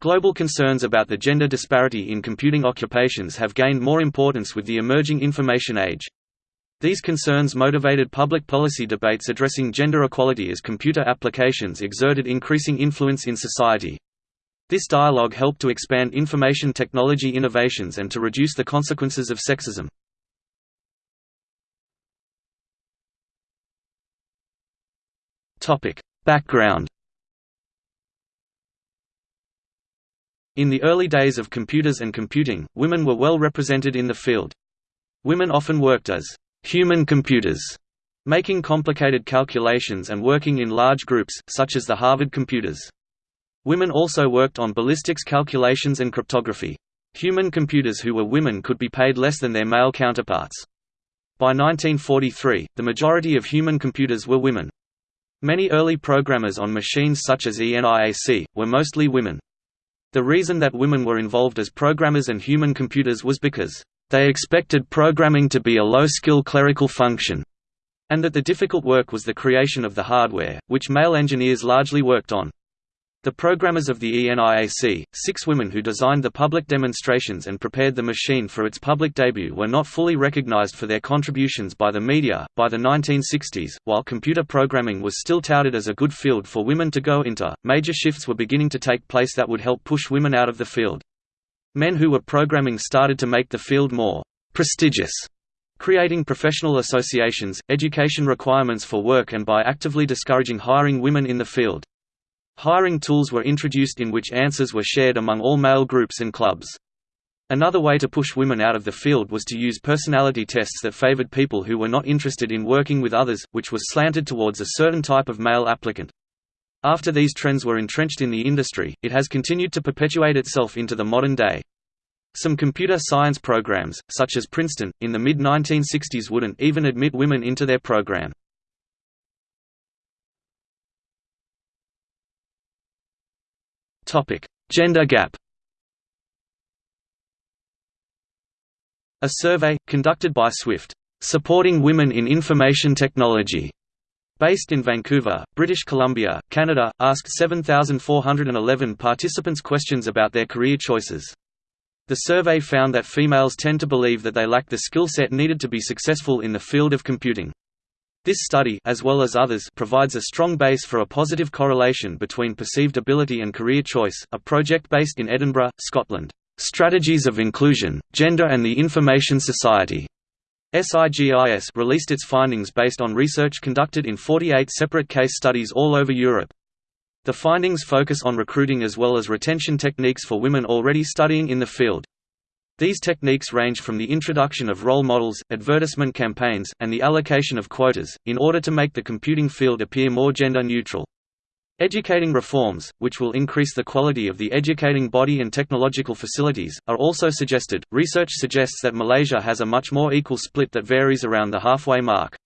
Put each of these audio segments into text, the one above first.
Global concerns about the gender disparity in computing occupations have gained more importance with the emerging information age. These concerns motivated public policy debates addressing gender equality as computer applications exerted increasing influence in society. This dialogue helped to expand information technology innovations and to reduce the consequences of sexism. Background In the early days of computers and computing, women were well represented in the field. Women often worked as human computers, making complicated calculations and working in large groups, such as the Harvard computers. Women also worked on ballistics calculations and cryptography. Human computers who were women could be paid less than their male counterparts. By 1943, the majority of human computers were women. Many early programmers on machines such as ENIAC, were mostly women. The reason that women were involved as programmers and human computers was because, "...they expected programming to be a low-skill clerical function," and that the difficult work was the creation of the hardware, which male engineers largely worked on. The programmers of the ENIAC, six women who designed the public demonstrations and prepared the machine for its public debut, were not fully recognized for their contributions by the media. By the 1960s, while computer programming was still touted as a good field for women to go into, major shifts were beginning to take place that would help push women out of the field. Men who were programming started to make the field more prestigious creating professional associations, education requirements for work and by actively discouraging hiring women in the field. Hiring tools were introduced in which answers were shared among all male groups and clubs. Another way to push women out of the field was to use personality tests that favored people who were not interested in working with others, which was slanted towards a certain type of male applicant. After these trends were entrenched in the industry, it has continued to perpetuate itself into the modern day. Some computer science programs, such as Princeton, in the mid-1960s wouldn't even admit women into their program. Gender gap. A survey conducted by Swift, supporting women in information technology, based in Vancouver, British Columbia, Canada, asked 7,411 participants questions about their career choices. The survey found that females tend to believe that they lack the skill set needed to be successful in the field of computing. This study as well as others provides a strong base for a positive correlation between perceived ability and career choice. A project based in Edinburgh, Scotland, Strategies of Inclusion, Gender and the Information Society. SIGIS released its findings based on research conducted in 48 separate case studies all over Europe. The findings focus on recruiting as well as retention techniques for women already studying in the field. These techniques range from the introduction of role models, advertisement campaigns, and the allocation of quotas, in order to make the computing field appear more gender neutral. Educating reforms, which will increase the quality of the educating body and technological facilities, are also suggested. Research suggests that Malaysia has a much more equal split that varies around the halfway mark.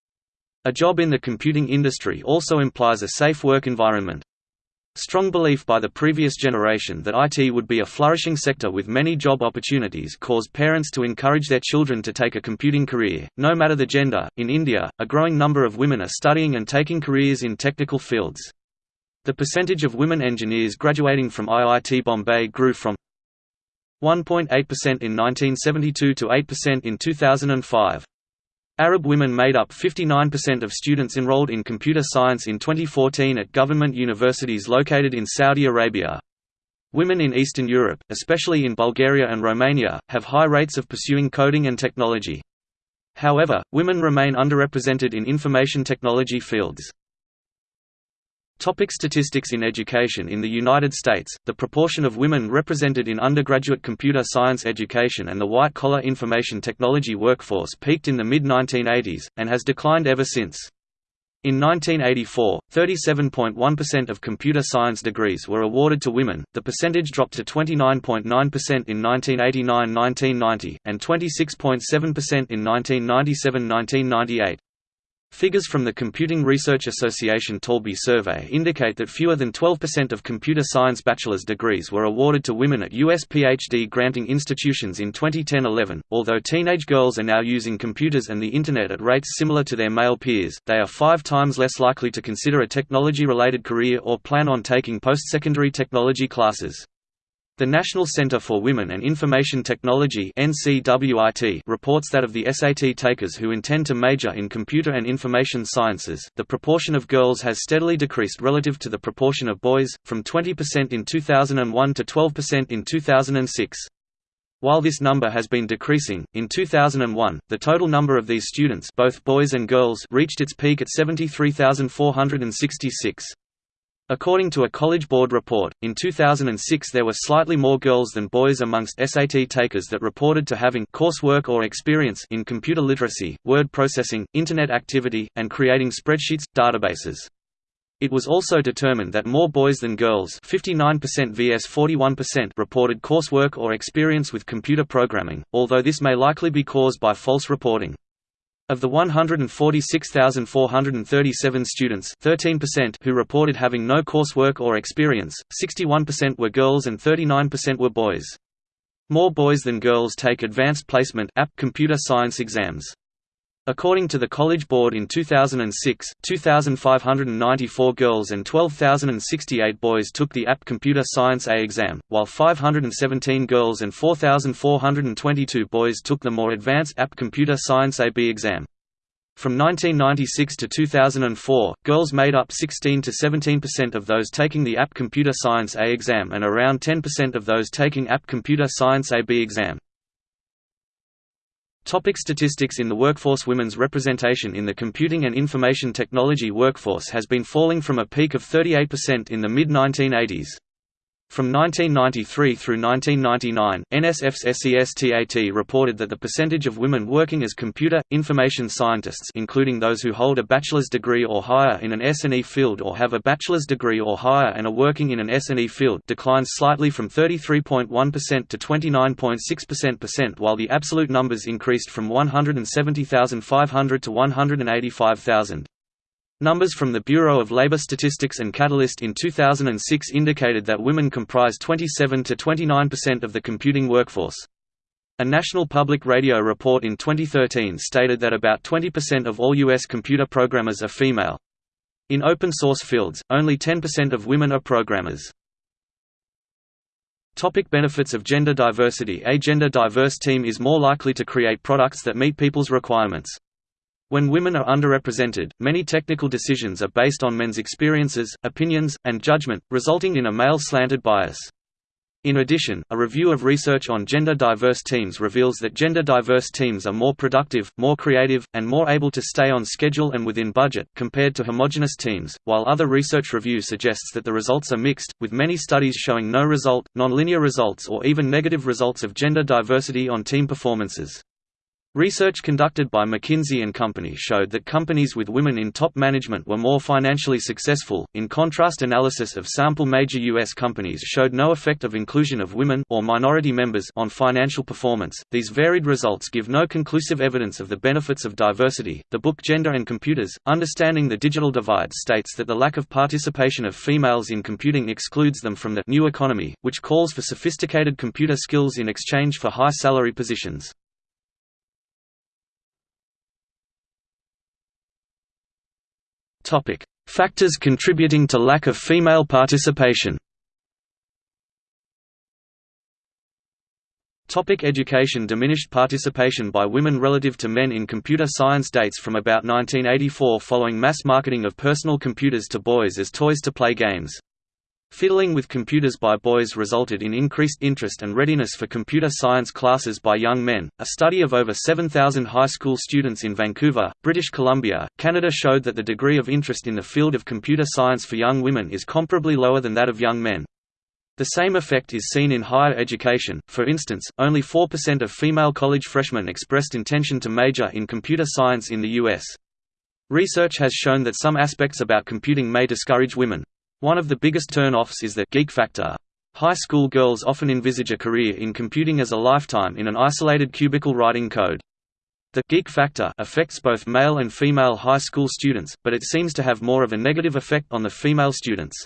A job in the computing industry also implies a safe work environment. Strong belief by the previous generation that IT would be a flourishing sector with many job opportunities caused parents to encourage their children to take a computing career, no matter the gender. In India, a growing number of women are studying and taking careers in technical fields. The percentage of women engineers graduating from IIT Bombay grew from 1.8% in 1972 to 8% in 2005. Arab women made up 59% of students enrolled in computer science in 2014 at government universities located in Saudi Arabia. Women in Eastern Europe, especially in Bulgaria and Romania, have high rates of pursuing coding and technology. However, women remain underrepresented in information technology fields. Topic statistics In education In the United States, the proportion of women represented in undergraduate computer science education and the white-collar information technology workforce peaked in the mid-1980s, and has declined ever since. In 1984, 37.1% of computer science degrees were awarded to women, the percentage dropped to 29.9% in 1989–1990, and 26.7% in 1997–1998. Figures from the Computing Research Association Taulbee survey indicate that fewer than 12% of computer science bachelor's degrees were awarded to women at U.S. PhD granting institutions in 2010–11. Although teenage girls are now using computers and the Internet at rates similar to their male peers, they are five times less likely to consider a technology-related career or plan on taking post-secondary technology classes. The National Center for Women and Information Technology reports that of the SAT takers who intend to major in computer and information sciences, the proportion of girls has steadily decreased relative to the proportion of boys, from 20% in 2001 to 12% in 2006. While this number has been decreasing, in 2001, the total number of these students both boys and girls reached its peak at 73,466. According to a College Board report, in 2006 there were slightly more girls than boys amongst SAT takers that reported to having coursework or experience in computer literacy, word processing, Internet activity, and creating spreadsheets, databases. It was also determined that more boys than girls 59% vs 41% reported coursework or experience with computer programming, although this may likely be caused by false reporting. Of the 146,437 students 13% who reported having no coursework or experience, 61% were girls and 39% were boys. More boys than girls take Advanced Placement computer science exams. According to the College Board in 2006, 2,594 girls and 12,068 boys took the AP Computer Science A exam, while 517 girls and 4,422 boys took the more advanced AP Computer Science AB exam. From 1996 to 2004, girls made up 16 to 17% of those taking the AP Computer Science A exam and around 10% of those taking AP Computer Science AB exam. Topic statistics In the workforce Women's representation in the computing and information technology workforce has been falling from a peak of 38% in the mid-1980s. From 1993 through 1999, NSF's SESTAT reported that the percentage of women working as computer, information scientists including those who hold a bachelor's degree or higher in an S&E field or have a bachelor's degree or higher and are working in an S&E field declines slightly from 33.1% to 29.6% while the absolute numbers increased from 170,500 to 185,000. Numbers from the Bureau of Labor Statistics and Catalyst in 2006 indicated that women comprise 27 to 29% of the computing workforce. A National Public Radio report in 2013 stated that about 20% of all U.S. computer programmers are female. In open-source fields, only 10% of women are programmers. Topic benefits of gender diversity A gender-diverse team is more likely to create products that meet people's requirements. When women are underrepresented, many technical decisions are based on men's experiences, opinions, and judgment, resulting in a male-slanted bias. In addition, a review of research on gender-diverse teams reveals that gender-diverse teams are more productive, more creative, and more able to stay on schedule and within budget, compared to homogenous teams, while other research review suggests that the results are mixed, with many studies showing no result, nonlinear results or even negative results of gender diversity on team performances. Research conducted by McKinsey & Company showed that companies with women in top management were more financially successful. In contrast, analysis of sample major US companies showed no effect of inclusion of women or minority members on financial performance. These varied results give no conclusive evidence of the benefits of diversity. The book Gender and Computers: Understanding the Digital Divide states that the lack of participation of females in computing excludes them from the new economy, which calls for sophisticated computer skills in exchange for high salary positions. Topic: Factors contributing to lack of female participation. Topic education Diminished participation by women relative to men in computer science dates from about 1984 following mass marketing of personal computers to boys as toys to play games. Fiddling with computers by boys resulted in increased interest and readiness for computer science classes by young men. A study of over 7,000 high school students in Vancouver, British Columbia, Canada showed that the degree of interest in the field of computer science for young women is comparably lower than that of young men. The same effect is seen in higher education, for instance, only 4% of female college freshmen expressed intention to major in computer science in the U.S. Research has shown that some aspects about computing may discourage women. One of the biggest turn-offs is the geek factor. High school girls often envisage a career in computing as a lifetime in an isolated cubicle writing code. The geek factor affects both male and female high school students, but it seems to have more of a negative effect on the female students.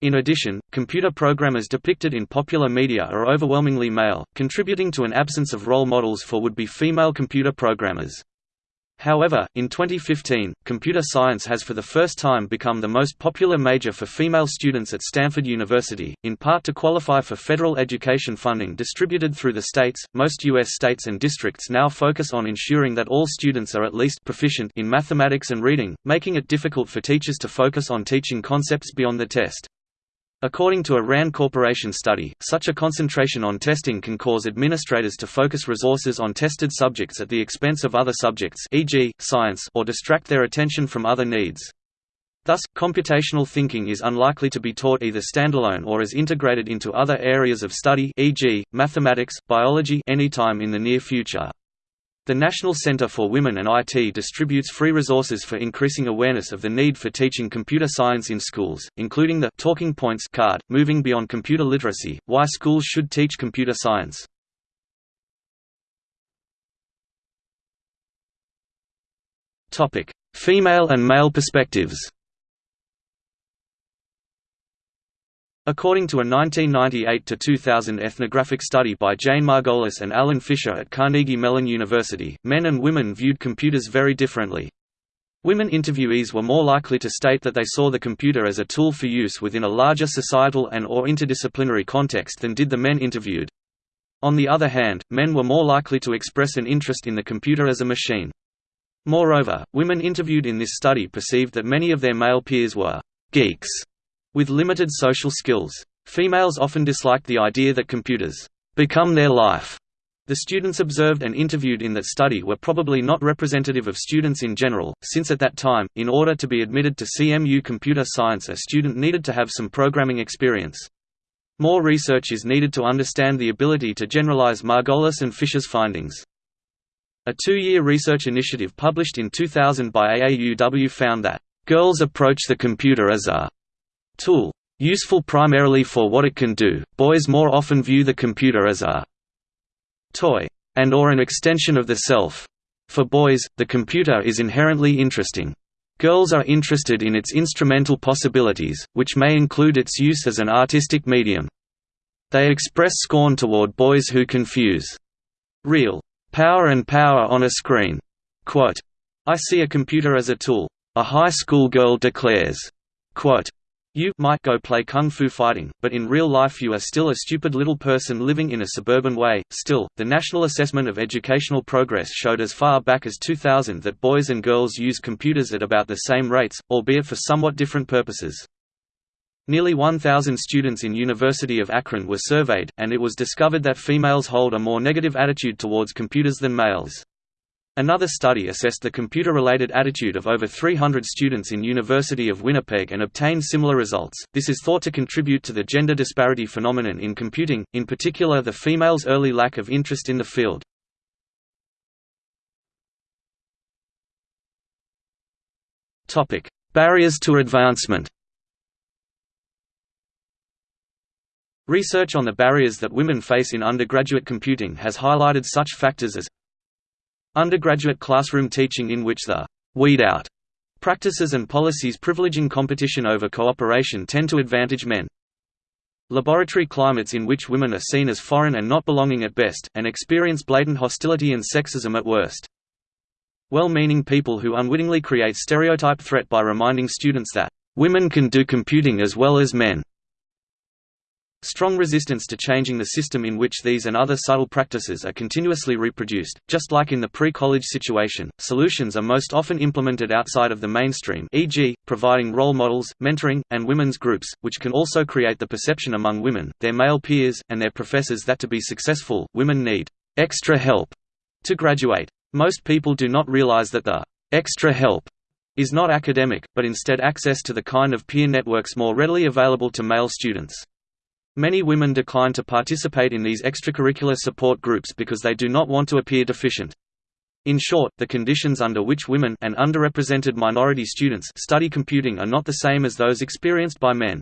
In addition, computer programmers depicted in popular media are overwhelmingly male, contributing to an absence of role models for would-be female computer programmers. However, in 2015, computer science has for the first time become the most popular major for female students at Stanford University, in part to qualify for federal education funding distributed through the states. Most U.S. states and districts now focus on ensuring that all students are at least proficient in mathematics and reading, making it difficult for teachers to focus on teaching concepts beyond the test. According to a RAND Corporation study, such a concentration on testing can cause administrators to focus resources on tested subjects at the expense of other subjects e.g., science or distract their attention from other needs. Thus, computational thinking is unlikely to be taught either standalone or as integrated into other areas of study e.g., mathematics, biology anytime in the near future. The National Center for Women and IT distributes free resources for increasing awareness of the need for teaching computer science in schools, including the Talking Points card, Moving Beyond Computer Literacy, Why Schools Should Teach Computer Science. Female and male perspectives According to a 1998–2000 ethnographic study by Jane Margolis and Allan Fisher at Carnegie Mellon University, men and women viewed computers very differently. Women interviewees were more likely to state that they saw the computer as a tool for use within a larger societal and or interdisciplinary context than did the men interviewed. On the other hand, men were more likely to express an interest in the computer as a machine. Moreover, women interviewed in this study perceived that many of their male peers were «geeks» With limited social skills. Females often disliked the idea that computers become their life. The students observed and interviewed in that study were probably not representative of students in general, since at that time, in order to be admitted to CMU computer science a student needed to have some programming experience. More research is needed to understand the ability to generalize Margolis and Fisher's findings. A two-year research initiative published in 2000 by AAUW found that, "...girls approach the computer as a tool. Useful primarily for what it can do, boys more often view the computer as a toy and or an extension of the self. For boys, the computer is inherently interesting. Girls are interested in its instrumental possibilities, which may include its use as an artistic medium. They express scorn toward boys who confuse real power and power on a screen. Quote, I see a computer as a tool. A high school girl declares. Quote, you might go play kung fu fighting, but in real life you are still a stupid little person living in a suburban way. Still, the National Assessment of Educational Progress showed as far back as 2000 that boys and girls use computers at about the same rates, albeit for somewhat different purposes. Nearly 1,000 students in University of Akron were surveyed, and it was discovered that females hold a more negative attitude towards computers than males. Another study assessed the computer-related attitude of over 300 students in University of Winnipeg and obtained similar results. This is thought to contribute to the gender disparity phenomenon in computing, in particular the females' early lack of interest in the field. Topic: Barriers to advancement. Research on the barriers that women face in undergraduate computing has highlighted such factors as Undergraduate classroom teaching in which the «weed out» practices and policies privileging competition over cooperation tend to advantage men. Laboratory climates in which women are seen as foreign and not belonging at best, and experience blatant hostility and sexism at worst. Well-meaning people who unwittingly create stereotype threat by reminding students that, "...women can do computing as well as men." Strong resistance to changing the system in which these and other subtle practices are continuously reproduced. Just like in the pre-college situation, solutions are most often implemented outside of the mainstream e.g., providing role models, mentoring, and women's groups, which can also create the perception among women, their male peers, and their professors that to be successful, women need extra help to graduate. Most people do not realize that the extra help is not academic, but instead access to the kind of peer networks more readily available to male students. Many women decline to participate in these extracurricular support groups because they do not want to appear deficient. In short, the conditions under which women and underrepresented minority students study computing are not the same as those experienced by men.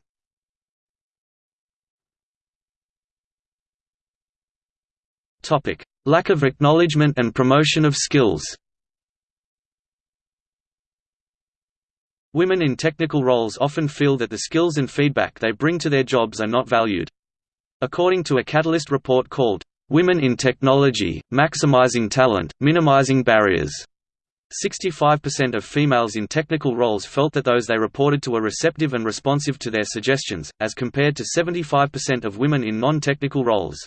Lack of acknowledgement and promotion of skills Women in technical roles often feel that the skills and feedback they bring to their jobs are not valued. According to a Catalyst report called, "'Women in Technology, Maximizing Talent, Minimizing Barriers' 65% of females in technical roles felt that those they reported to were receptive and responsive to their suggestions, as compared to 75% of women in non-technical roles.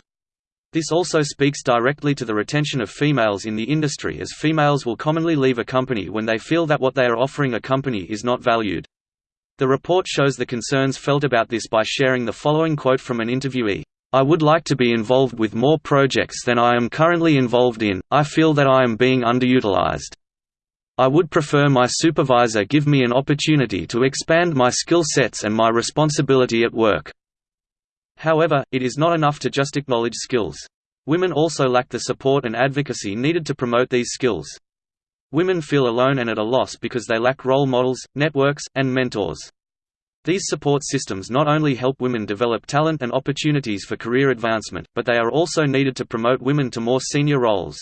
This also speaks directly to the retention of females in the industry as females will commonly leave a company when they feel that what they are offering a company is not valued. The report shows the concerns felt about this by sharing the following quote from an interviewee. I would like to be involved with more projects than I am currently involved in, I feel that I am being underutilized. I would prefer my supervisor give me an opportunity to expand my skill sets and my responsibility at work. However, it is not enough to just acknowledge skills. Women also lack the support and advocacy needed to promote these skills. Women feel alone and at a loss because they lack role models, networks, and mentors. These support systems not only help women develop talent and opportunities for career advancement, but they are also needed to promote women to more senior roles.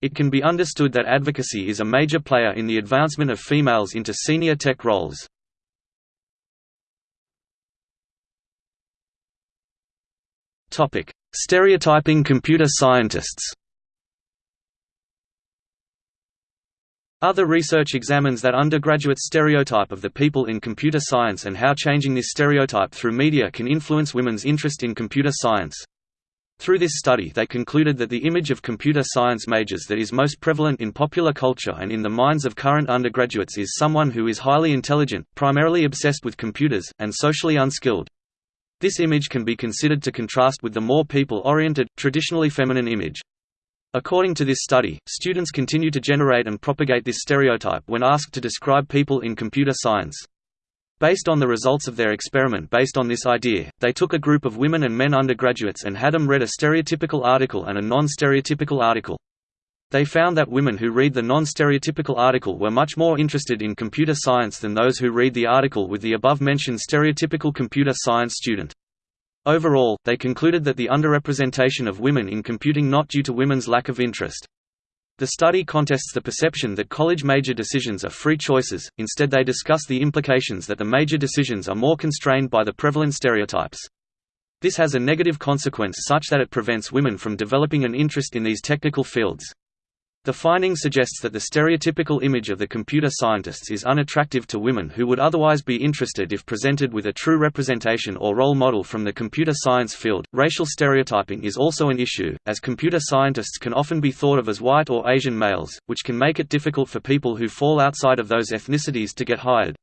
It can be understood that advocacy is a major player in the advancement of females into senior tech roles. Topic: Stereotyping computer scientists. Other research examines that undergraduate stereotype of the people in computer science and how changing this stereotype through media can influence women's interest in computer science. Through this study they concluded that the image of computer science majors that is most prevalent in popular culture and in the minds of current undergraduates is someone who is highly intelligent, primarily obsessed with computers, and socially unskilled. This image can be considered to contrast with the more people-oriented, traditionally feminine image. According to this study, students continue to generate and propagate this stereotype when asked to describe people in computer science. Based on the results of their experiment based on this idea, they took a group of women and men undergraduates and had them read a stereotypical article and a non-stereotypical article. They found that women who read the non-stereotypical article were much more interested in computer science than those who read the article with the above-mentioned stereotypical computer science student. Overall, they concluded that the underrepresentation of women in computing not due to women's lack of interest. The study contests the perception that college major decisions are free choices, instead they discuss the implications that the major decisions are more constrained by the prevalent stereotypes. This has a negative consequence such that it prevents women from developing an interest in these technical fields. The finding suggests that the stereotypical image of the computer scientists is unattractive to women who would otherwise be interested if presented with a true representation or role model from the computer science field. Racial stereotyping is also an issue, as computer scientists can often be thought of as white or Asian males, which can make it difficult for people who fall outside of those ethnicities to get hired.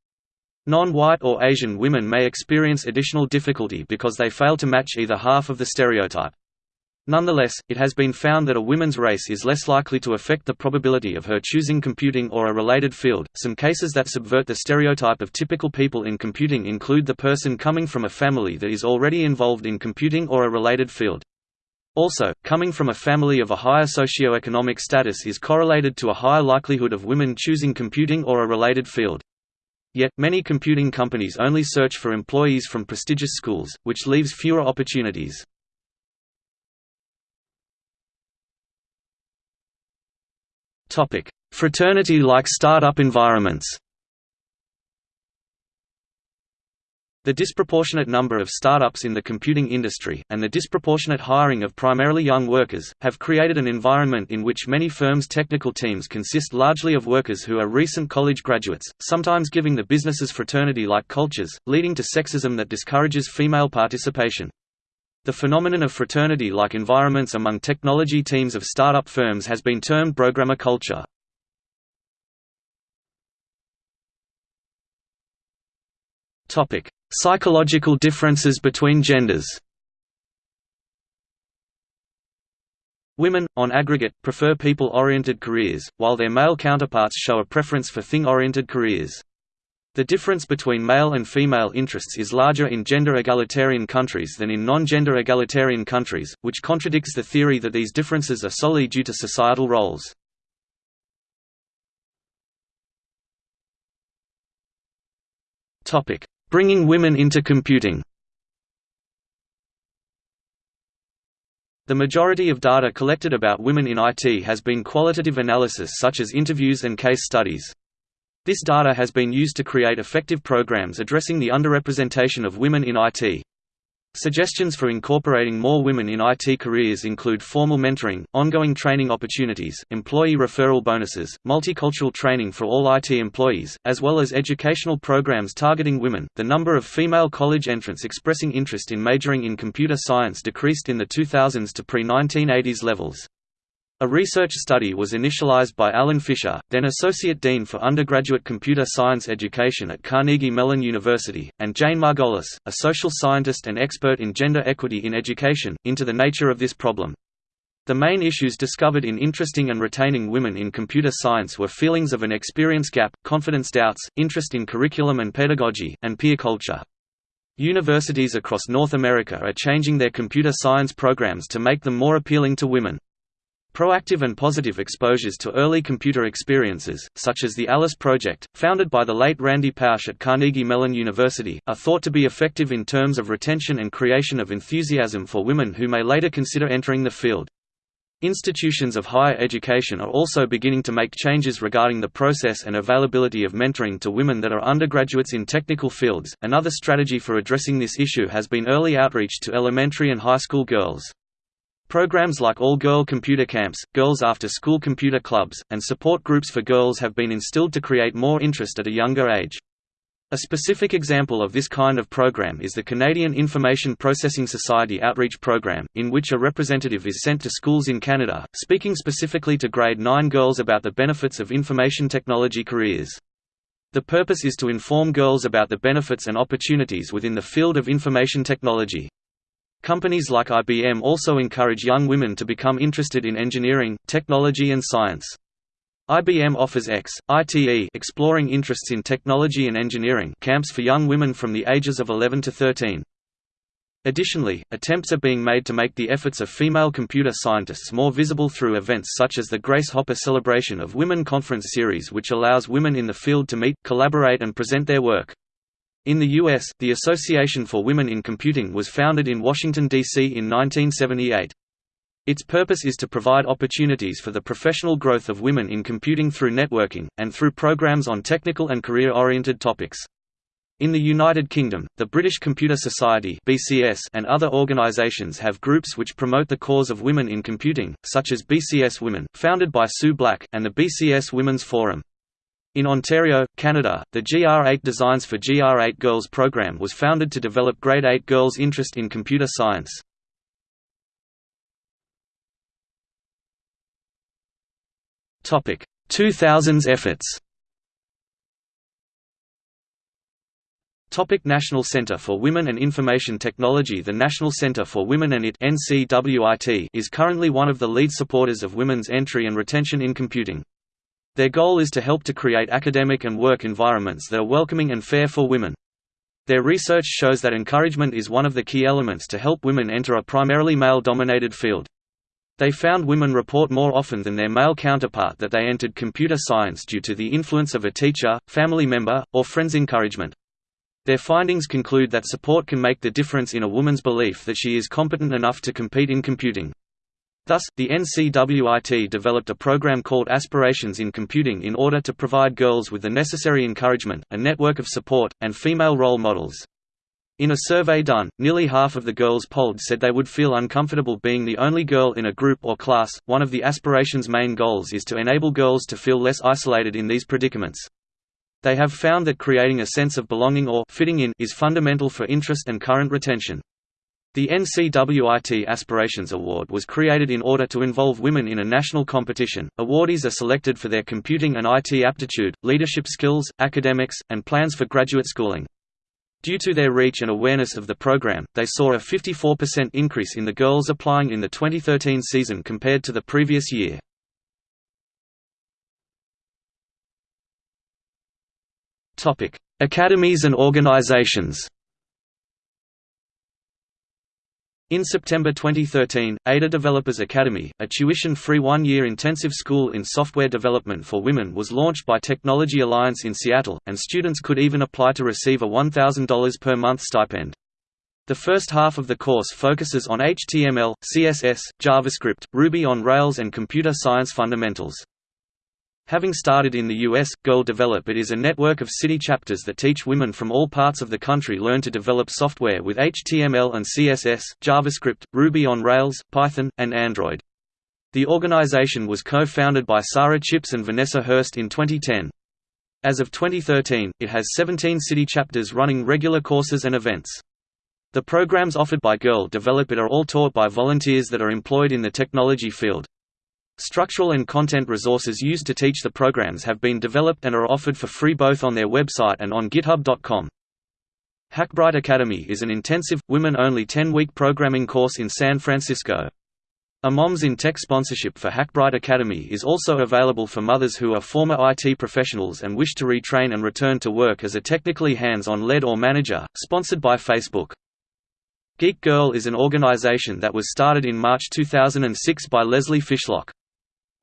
Non-white or Asian women may experience additional difficulty because they fail to match either half of the stereotype. Nonetheless, it has been found that a woman's race is less likely to affect the probability of her choosing computing or a related field. Some cases that subvert the stereotype of typical people in computing include the person coming from a family that is already involved in computing or a related field. Also, coming from a family of a higher socioeconomic status is correlated to a higher likelihood of women choosing computing or a related field. Yet, many computing companies only search for employees from prestigious schools, which leaves fewer opportunities. Fraternity-like startup environments The disproportionate number of startups in the computing industry, and the disproportionate hiring of primarily young workers, have created an environment in which many firms' technical teams consist largely of workers who are recent college graduates, sometimes giving the businesses fraternity-like cultures, leading to sexism that discourages female participation. The phenomenon of fraternity-like environments among technology teams of startup firms has been termed programmer culture. Topic: Psychological differences between genders Women, on aggregate, prefer people-oriented careers, while their male counterparts show a preference for thing-oriented careers. The difference between male and female interests is larger in gender-egalitarian countries than in non-gender egalitarian countries, which contradicts the theory that these differences are solely due to societal roles. Bringing women into computing The majority of data collected about women in IT has been qualitative analysis such as interviews and case studies. This data has been used to create effective programs addressing the underrepresentation of women in IT. Suggestions for incorporating more women in IT careers include formal mentoring, ongoing training opportunities, employee referral bonuses, multicultural training for all IT employees, as well as educational programs targeting women. The number of female college entrants expressing interest in majoring in computer science decreased in the 2000s to pre-1980s levels. A research study was initialized by Allan Fisher, then Associate Dean for Undergraduate Computer Science Education at Carnegie Mellon University, and Jane Margolis, a social scientist and expert in gender equity in education, into the nature of this problem. The main issues discovered in interesting and retaining women in computer science were feelings of an experience gap, confidence doubts, interest in curriculum and pedagogy, and peer culture. Universities across North America are changing their computer science programs to make them more appealing to women. Proactive and positive exposures to early computer experiences, such as the ALICE project, founded by the late Randy Pausch at Carnegie Mellon University, are thought to be effective in terms of retention and creation of enthusiasm for women who may later consider entering the field. Institutions of higher education are also beginning to make changes regarding the process and availability of mentoring to women that are undergraduates in technical fields. Another strategy for addressing this issue has been early outreach to elementary and high school girls. Programs like all-girl computer camps, girls after-school computer clubs, and support groups for girls have been instilled to create more interest at a younger age. A specific example of this kind of program is the Canadian Information Processing Society Outreach Program, in which a representative is sent to schools in Canada, speaking specifically to grade 9 girls about the benefits of information technology careers. The purpose is to inform girls about the benefits and opportunities within the field of information technology. Companies like IBM also encourage young women to become interested in engineering, technology and science. IBM offers X, ITE exploring interests in technology and engineering camps for young women from the ages of 11 to 13. Additionally, attempts are being made to make the efforts of female computer scientists more visible through events such as the Grace Hopper Celebration of Women Conference Series which allows women in the field to meet, collaborate and present their work. In the U.S., the Association for Women in Computing was founded in Washington, D.C. in 1978. Its purpose is to provide opportunities for the professional growth of women in computing through networking, and through programs on technical and career-oriented topics. In the United Kingdom, the British Computer Society (BCS) and other organisations have groups which promote the cause of women in computing, such as BCS Women, founded by Sue Black, and the BCS Women's Forum. In Ontario, Canada, the GR8 Designs for GR8 Girls program was founded to develop grade 8 girls' interest in computer science. Topic: 2000s efforts. Topic National Center for Women and Information Technology The National Center for Women and IT NCWIT is currently one of the lead supporters of women's entry and retention in computing. Their goal is to help to create academic and work environments that are welcoming and fair for women. Their research shows that encouragement is one of the key elements to help women enter a primarily male-dominated field. They found women report more often than their male counterpart that they entered computer science due to the influence of a teacher, family member, or friend's encouragement. Their findings conclude that support can make the difference in a woman's belief that she is competent enough to compete in computing. Thus, the NCWIT developed a program called Aspirations in Computing in order to provide girls with the necessary encouragement, a network of support, and female role models. In a survey done, nearly half of the girls polled said they would feel uncomfortable being the only girl in a group or class. One of the Aspirations' main goals is to enable girls to feel less isolated in these predicaments. They have found that creating a sense of belonging or fitting in is fundamental for interest and current retention. The NCWIT Aspirations Award was created in order to involve women in a national competition. Awardees are selected for their computing and IT aptitude, leadership skills, academics, and plans for graduate schooling. Due to their reach and awareness of the program, they saw a 54% increase in the girls applying in the 2013 season compared to the previous year. Academies and organizations. In September 2013, Ada Developers Academy, a tuition-free one-year intensive school in software development for women was launched by Technology Alliance in Seattle, and students could even apply to receive a $1,000 per month stipend. The first half of the course focuses on HTML, CSS, JavaScript, Ruby on Rails and computer science fundamentals. Having started in the US, Girl Develop It is a network of city chapters that teach women from all parts of the country learn to develop software with HTML and CSS, JavaScript, Ruby on Rails, Python, and Android. The organization was co-founded by Sarah Chipps and Vanessa Hurst in 2010. As of 2013, it has 17 city chapters running regular courses and events. The programs offered by Girl Develop It are all taught by volunteers that are employed in the technology field. Structural and content resources used to teach the programs have been developed and are offered for free both on their website and on github.com. Hackbright Academy is an intensive, women-only 10-week programming course in San Francisco. A Moms in Tech sponsorship for Hackbright Academy is also available for mothers who are former IT professionals and wish to retrain and return to work as a technically hands-on lead or manager, sponsored by Facebook. Geek Girl is an organization that was started in March 2006 by Leslie Fishlock.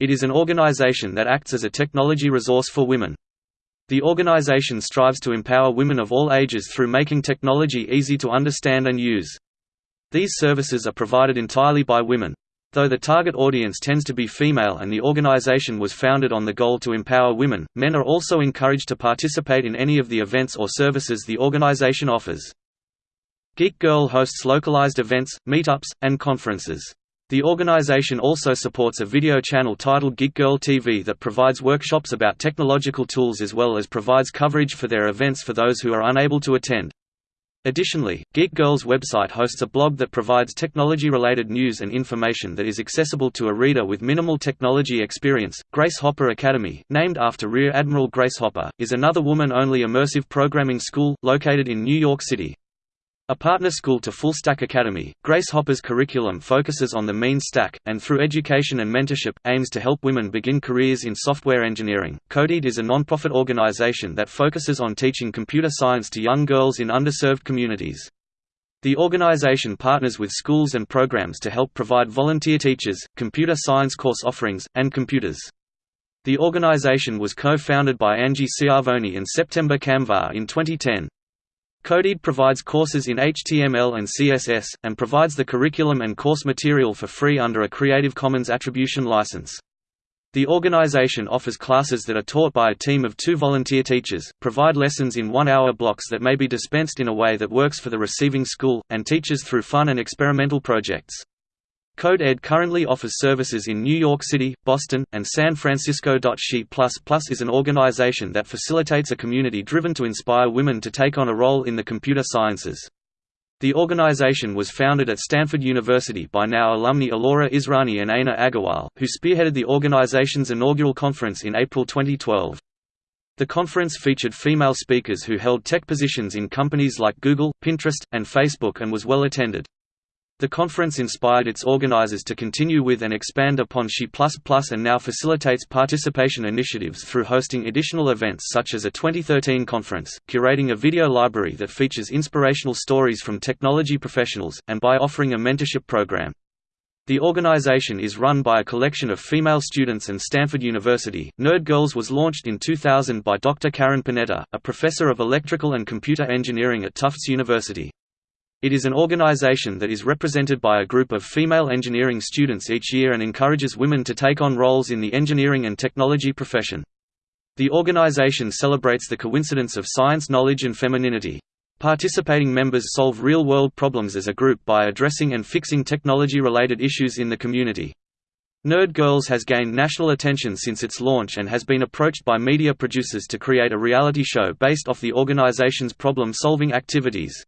It is an organization that acts as a technology resource for women. The organization strives to empower women of all ages through making technology easy to understand and use. These services are provided entirely by women. Though the target audience tends to be female and the organization was founded on the goal to empower women, men are also encouraged to participate in any of the events or services the organization offers. Geek Girl hosts localized events, meetups, and conferences. The organization also supports a video channel titled Geek Girl TV that provides workshops about technological tools as well as provides coverage for their events for those who are unable to attend. Additionally, Geek Girl's website hosts a blog that provides technology-related news and information that is accessible to a reader with minimal technology experience. Grace Hopper Academy, named after Rear Admiral Grace Hopper, is another woman-only immersive programming school located in New York City. A partner school to Full Stack Academy, Grace Hopper's curriculum focuses on the mean stack, and through education and mentorship, aims to help women begin careers in software engineering. CODEED is a nonprofit organization that focuses on teaching computer science to young girls in underserved communities. The organization partners with schools and programs to help provide volunteer teachers, computer science course offerings, and computers. The organization was co-founded by Angie Schiavoni and September Kamvar in 2010. CodeEd provides courses in HTML and CSS, and provides the curriculum and course material for free under a Creative Commons Attribution license. The organization offers classes that are taught by a team of two volunteer teachers, provide lessons in one-hour blocks that may be dispensed in a way that works for the receiving school, and teaches through fun and experimental projects. CodeEd currently offers services in New York City, Boston, and San Francisco. She is an organization that facilitates a community driven to inspire women to take on a role in the computer sciences. The organization was founded at Stanford University by now alumni Ellora Israni and Ayna Agarwal, who spearheaded the organization's inaugural conference in April 2012. The conference featured female speakers who held tech positions in companies like Google, Pinterest, and Facebook and was well attended. The conference inspired its organizers to continue with and expand upon She++ and now facilitates participation initiatives through hosting additional events such as a 2013 conference, curating a video library that features inspirational stories from technology professionals, and by offering a mentorship program. The organization is run by a collection of female students and Stanford University. Nerd Girls was launched in 2000 by Dr. Karen Panetta, a professor of electrical and computer engineering at Tufts University. It is an organization that is represented by a group of female engineering students each year and encourages women to take on roles in the engineering and technology profession. The organization celebrates the coincidence of science knowledge and femininity. Participating members solve real-world problems as a group by addressing and fixing technology-related issues in the community. Nerd Girls has gained national attention since its launch and has been approached by media producers to create a reality show based off the organization's problem-solving activities.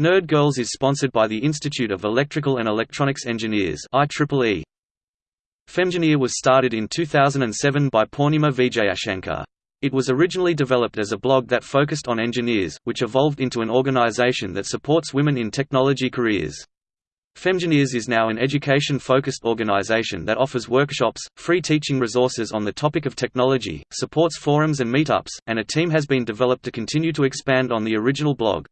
Nerd Girls is sponsored by the Institute of Electrical and Electronics Engineers IEEE. Femgineer was started in 2007 by Poornima Vijayashanker. It was originally developed as a blog that focused on engineers, which evolved into an organization that supports women in technology careers. Femgineers is now an education-focused organization that offers workshops, free teaching resources on the topic of technology, supports forums and meetups, and a team has been developed to continue to expand on the original blog.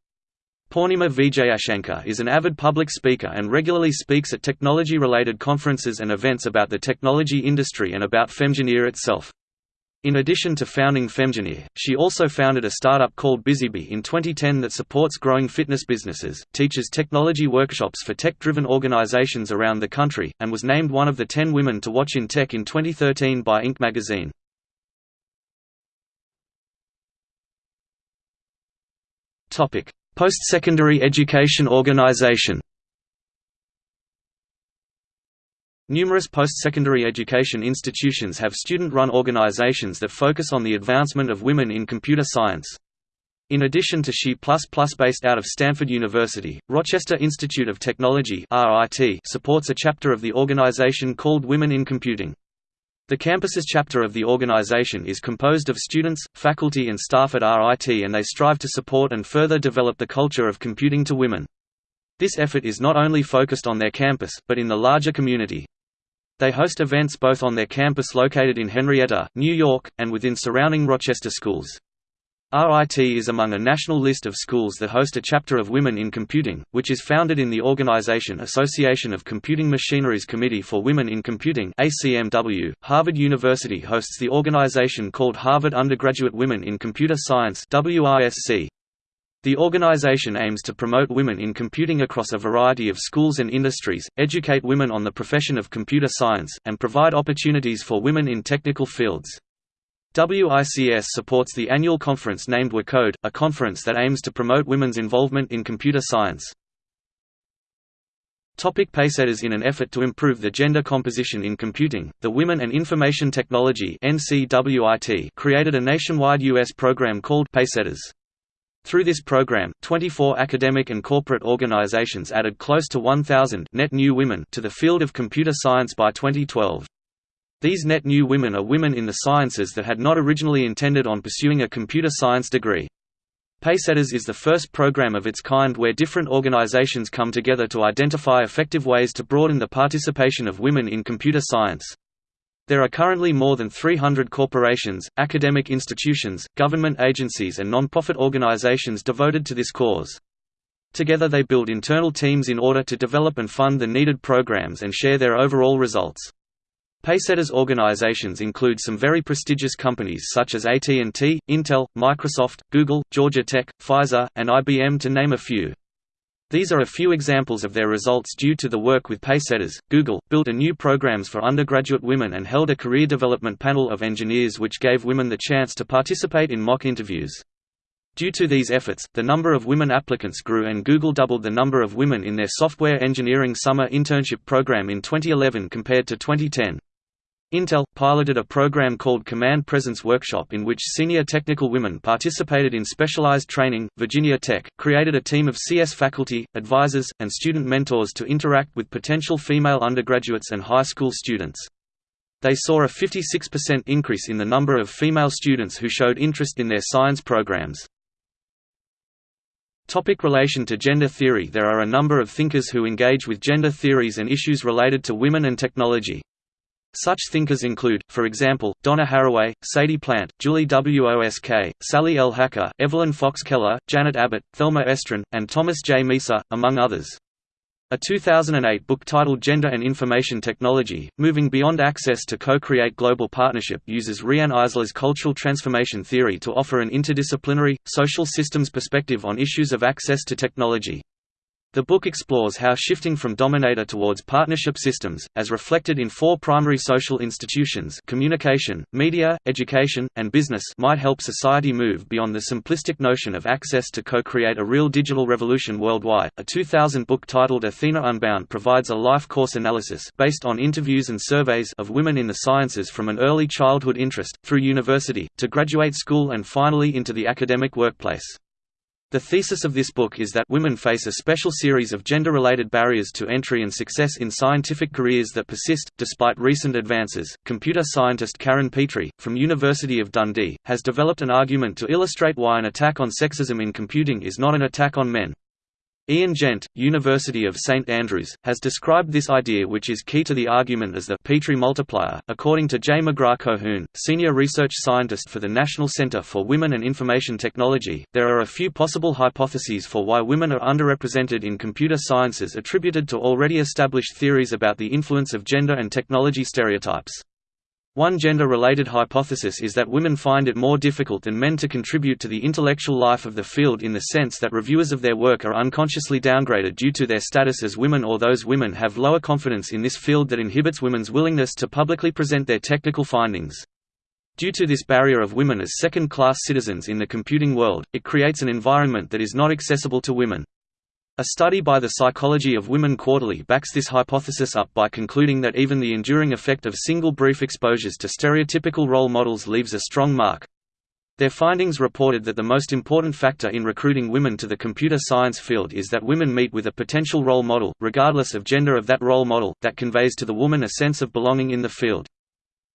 Poornima Vijayashanker is an avid public speaker and regularly speaks at technology-related conferences and events about the technology industry and about Femgineer itself. In addition to founding Femgineer, she also founded a startup called BizeeBee in 2010 that supports growing fitness businesses, teaches technology workshops for tech-driven organizations around the country, and was named one of the 10 women to watch in tech in 2013 by Inc. magazine. Topic: Post-secondary education organization Numerous post-secondary education institutions have student-run organizations that focus on the advancement of women in computer science. In addition to SHE++ based out of Stanford University, Rochester Institute of Technology supports a chapter of the organization called Women in Computing. The campus's chapter of the organization is composed of students, faculty and staff at RIT and they strive to support and further develop the culture of computing to women. This effort is not only focused on their campus, but in the larger community. They host events both on their campus located in Henrietta, New York, and within surrounding Rochester schools. RIT is among a national list of schools that host a chapter of Women in Computing, which is founded in the organization Association of Computing Machineries Committee for Women in Computing ACMW. .Harvard University hosts the organization called Harvard Undergraduate Women in Computer Science WRSC. The organization aims to promote women in computing across a variety of schools and industries, educate women on the profession of computer science, and provide opportunities for women in technical fields. WICS supports the annual conference named WECode, a conference that aims to promote women's involvement in computer science. Topic Pacesetters In an effort to improve the gender composition in computing, the Women and Information Technology created a nationwide U.S. program called Pacesetters. Through this program, 24 academic and corporate organizations added close to 1,000 net new women to the field of computer science by 2012. These net new women are women in the sciences that had not originally intended on pursuing a computer science degree. Pacesetters is the first program of its kind where different organizations come together to identify effective ways to broaden the participation of women in computer science. There are currently more than 300 corporations, academic institutions, government agencies and non-profit organizations devoted to this cause. Together they build internal teams in order to develop and fund the needed programs and share their overall results. Pacesetters organizations include some very prestigious companies such as AT&T, Intel, Microsoft, Google, Georgia Tech, Pfizer, and IBM to name a few. These are a few examples of their results due to the work with Pacesetters. Google built a new programs for undergraduate women and held a career development panel of engineers which gave women the chance to participate in mock interviews. Due to these efforts, the number of women applicants grew and Google doubled the number of women in their software engineering summer internship program in 2011 compared to 2010. Intel, piloted a program called Command Presence Workshop in which senior technical women participated in specialized training. Virginia Tech created a team of CS faculty, advisors, and student mentors to interact with potential female undergraduates and high school students. They saw a 56% increase in the number of female students who showed interest in their science programs. Topic relation to gender theory There are a number of thinkers who engage with gender theories and issues related to women and technology. Such thinkers include, for example, Donna Haraway, Sadie Plant, Julie Wosk, Sally L. Hacker, Evelyn Fox Keller, Janet Abbate, Thelma Estrin, and Thomas J. Misa, among others. A 2008 book titled Gender and Information Technology, Moving Beyond Access to Co-Create Global Partnership uses Riane Eisler's cultural transformation theory to offer an interdisciplinary, social systems perspective on issues of access to technology. The book explores how shifting from dominator towards partnership systems, as reflected in four primary social institutions communication, media, education, and business might help society move beyond the simplistic notion of access to co-create a real digital revolution worldwide. A 2000 book titled Athena Unbound provides a life course analysis based on interviews and surveys of women in the sciences from an early childhood interest, through university, to graduate school and finally into the academic workplace. The thesis of this book is that women face a special series of gender-related barriers to entry and success in scientific careers that persist, despite recent advances. Computer scientist Karen Petrie, from University of Dundee, has developed an argument to illustrate why an attack on sexism in computing is not an attack on men. Ian Gent, University of St Andrews, has described this idea which is key to the argument as the Petrie multiplier. According to J. McGrath-Cohoon, senior research scientist for the National Center for Women and Information Technology, there are a few possible hypotheses for why women are underrepresented in computer sciences attributed to already established theories about the influence of gender and technology stereotypes. One gender-related hypothesis is that women find it more difficult than men to contribute to the intellectual life of the field in the sense that reviewers of their work are unconsciously downgraded due to their status as women or those women have lower confidence in this field that inhibits women's willingness to publicly present their technical findings. Due to this barrier of women as second-class citizens in the computing world, it creates an environment that is not accessible to women. A study by the Psychology of Women Quarterly backs this hypothesis up by concluding that even the enduring effect of single brief exposures to stereotypical role models leaves a strong mark. Their findings reported that the most important factor in recruiting women to the computer science field is that women meet with a potential role model, regardless of gender of that role model, that conveys to the woman a sense of belonging in the field.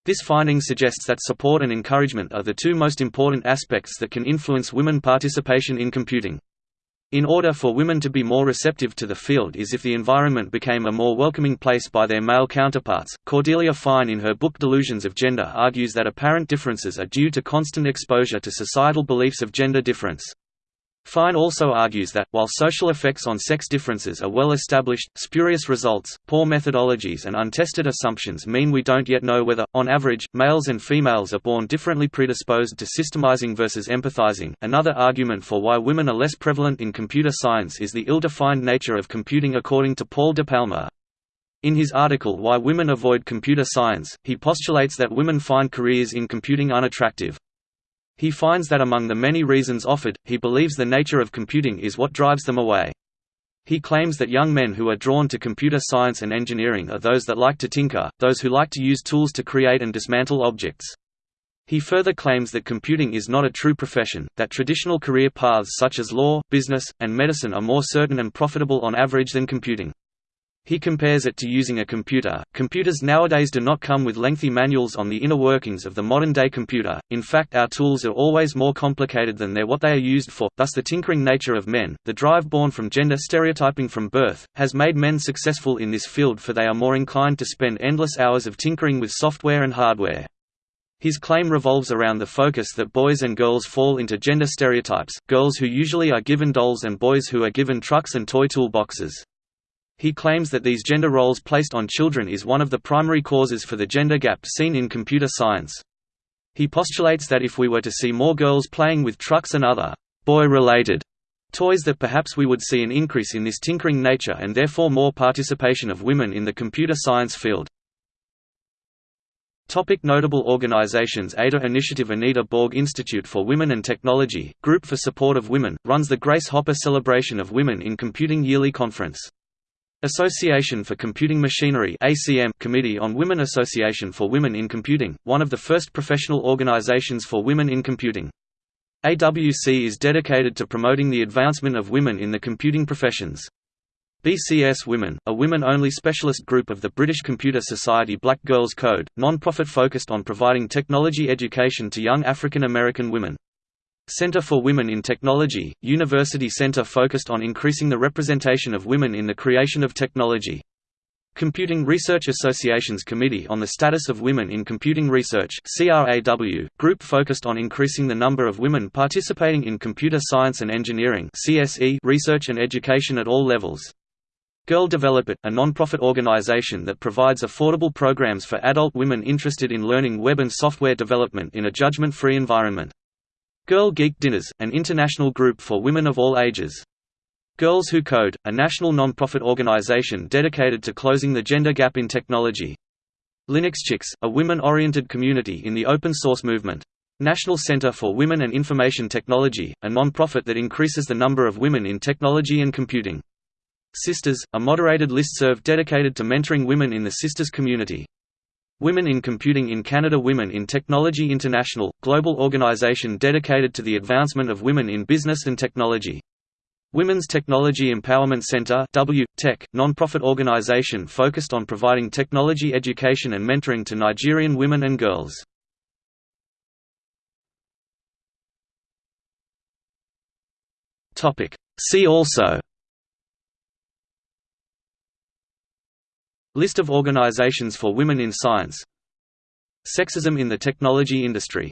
This finding suggests that support and encouragement are the two most important aspects that can influence women participation in computing. In order for women to be more receptive to the field is if the environment became a more welcoming place by their male counterparts. Cordelia Fine in her book Delusions of Gender argues that apparent differences are due to constant exposure to societal beliefs of gender difference. Fine also argues that, while social effects on sex differences are well established, spurious results, poor methodologies and untested assumptions mean we don't yet know whether, on average, males and females are born differently predisposed to systemizing versus empathizing. Another argument for why women are less prevalent in computer science is the ill-defined nature of computing according to Paul de Palma. In his article Why Women Avoid Computer Science, he postulates that women find careers in computing unattractive. He finds that among the many reasons offered, he believes the nature of computing is what drives them away. He claims that young men who are drawn to computer science and engineering are those that like to tinker, those who like to use tools to create and dismantle objects. He further claims that computing is not a true profession, that traditional career paths such as law, business, and medicine are more certain and profitable on average than computing. He compares it to using a computer. Computers nowadays do not come with lengthy manuals on the inner workings of the modern day computer, in fact, our tools are always more complicated than they're what they are used for. Thus, the tinkering nature of men, the drive born from gender stereotyping from birth, has made men successful in this field for they are more inclined to spend endless hours of tinkering with software and hardware. His claim revolves around the focus that boys and girls fall into gender stereotypes, girls who usually are given dolls and boys who are given trucks and toy toolboxes. He claims that these gender roles placed on children is one of the primary causes for the gender gap seen in computer science. He postulates that if we were to see more girls playing with trucks and other boy-related toys that perhaps we would see an increase in this tinkering nature and therefore more participation of women in the computer science field. Topic notable organizations Ada Initiative Anita Borg Institute for Women and Technology, Group for Support of Women, runs the Grace Hopper Celebration of Women in Computing Yearly Conference. Association for Computing Machinery ACM Committee on Women Association for Women in Computing, one of the first professional organizations for women in computing. AWC is dedicated to promoting the advancement of women in the computing professions. BCS Women, a women-only specialist group of the British Computer Society Black Girls Code, non-profit focused on providing technology education to young African American women. Center for Women in Technology, University Center focused on increasing the representation of women in the creation of technology. Computing Research Association's Committee on the Status of Women in Computing Research CRAW, group focused on increasing the number of women participating in computer science and engineering CSE research and education at all levels. Girl Develop It, a non-profit organization that provides affordable programs for adult women interested in learning web and software development in a judgment-free environment. Girl Geek Dinners, an international group for women of all ages. Girls Who Code, a national non-profit organization dedicated to closing the gender gap in technology. LinuxChix, a women-oriented community in the open source movement. National Center for Women and Information Technology, a non-profit that increases the number of women in technology and computing. Systers, a moderated listserv dedicated to mentoring women in the Systers community. Women in Computing in Canada Women in Technology International, global organization dedicated to the advancement of women in business and technology. Women's Technology Empowerment Center w, Tech, non-profit organization focused on providing technology education and mentoring to Nigerian women and girls. See also List of organizations for women in science. Sexism in the technology industry